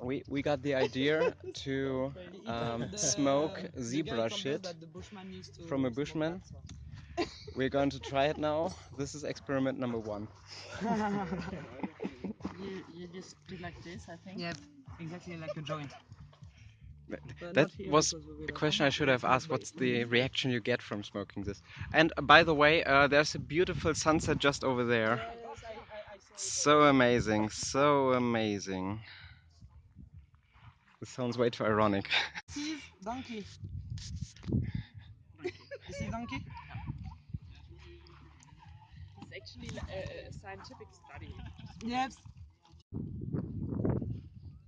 we we got the idea to um, smoke zebra shit from a bushman. We're going to try it now. This is experiment number one. You, you just do like this, I think. Yeah, exactly like a joint. That was a question I should have asked. What's the reaction you get from smoking this? And uh, by the way, uh, there's a beautiful sunset just over there. So amazing, so amazing. This sounds way too ironic. This is donkey. This is donkey. It's actually a, a scientific study. Yes.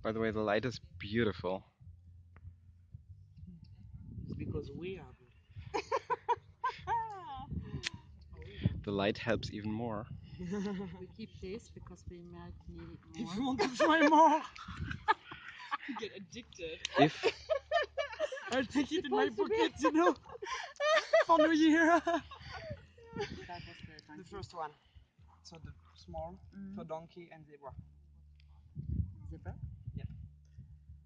By the way, the light is beautiful. It's because we are. The light helps even more. We keep this because we might need it more. If you want to try more, You get addicted. If I'll take it in my pocket, you know, for New Year. That was the The donkey. first one. So the small Mm. for donkey and zebra. Zebra?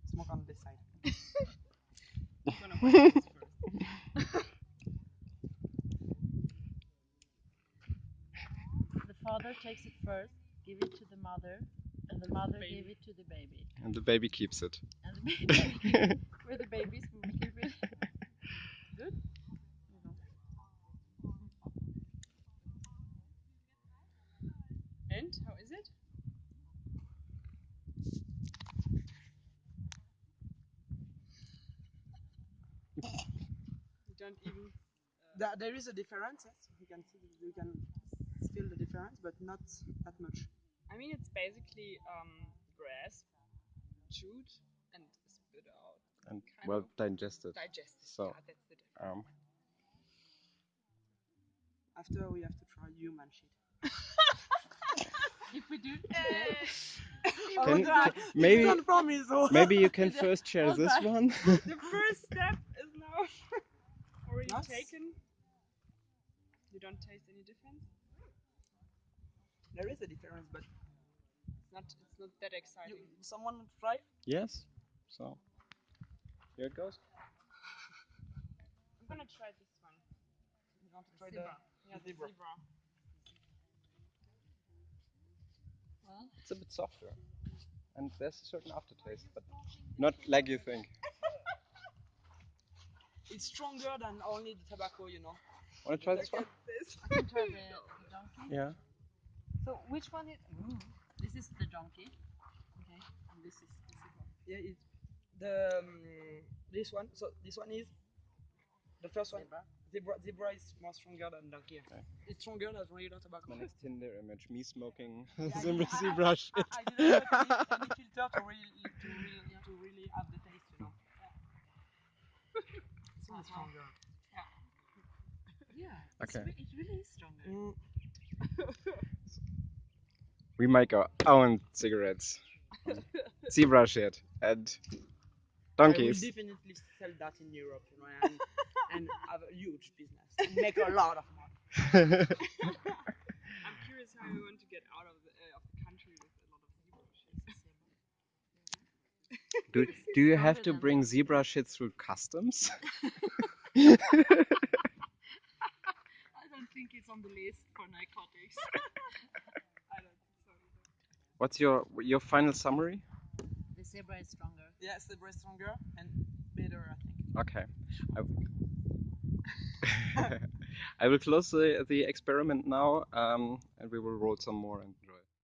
Smoke on this side. I'm gonna watch this first. The father takes it first, give it to the mother, and the mother Baby. give it to the baby. and the baby keeps it. And the baby, we're the babies, keep it. Good? And how is it? You don't even. Uh, there, there is a difference, yes. You can see, you can feel the difference, but not that much. I mean, it's basically um, grass, chewed and spit out, And Kind well of. digested. digested. So, yeah, that's the difference. Um, After we have to try human shit. If we do today, Can- try. can- maybe It's not from me, so. maybe you can first share this back. one. the first step is now already Nice. taken. You don't taste any difference. There is a difference, but It's not. It's not that you, exciting. someone want to try? yes. So here it goes. I'm gonna try this one. You want to try Zebra. the Yeah, the zebra. zebra. well, It's a bit softer, and there's a certain aftertaste, but not like you think. It's stronger than only the tobacco, you know. Want to try this one? I can try the, the donkey. Yeah. So which one is? Ooh, this is the donkey. Okay, and this is the zebra. Yeah, it's the um, this one. So this one is the first one. Zebra. Zebra, zebra is more stronger than donkey. Okay. It's stronger than regular tobacco. My next Tinder image: me smoking Yeah, I zebra, didn't- I- zebra I, shit. I, I didn't put any, any filter to really, to really, to really have the taste, you know. It's not stronger. Yeah. Okay. It's re- it really is stronger. Mm, We make our own cigarettes. zebra shit and I will donkeys. definitely sell that in Europe, you know, and, and have a huge business and make a lot of money. I'm curious how you want to get out of the uh, of the country with a lot of zebra shit. do, do you have to bring zebra shit through customs? I don't think it's on the list for narcotics. I don't think so either. What's your your final summary? the zebra is stronger. Yes, the breast stronger and better, I think. Okay. I, I will close the, the experiment now, um, and we will roll some more and